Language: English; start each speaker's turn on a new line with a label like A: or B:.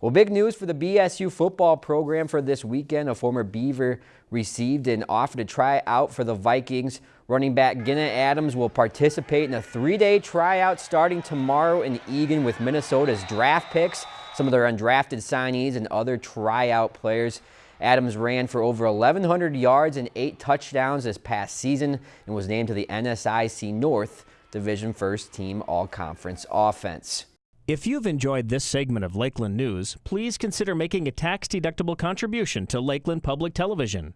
A: Well, big news for the BSU football program for this weekend. A former Beaver received an offer to try out for the Vikings. Running back Ginna Adams will participate in a three-day tryout starting tomorrow in Eagan with Minnesota's draft picks, some of their undrafted signees, and other tryout players. Adams ran for over 1,100 yards and eight touchdowns this past season and was named to the NSIC North Division First Team All-Conference Offense.
B: If you've enjoyed this segment of Lakeland News, please consider making a tax-deductible contribution to Lakeland Public Television.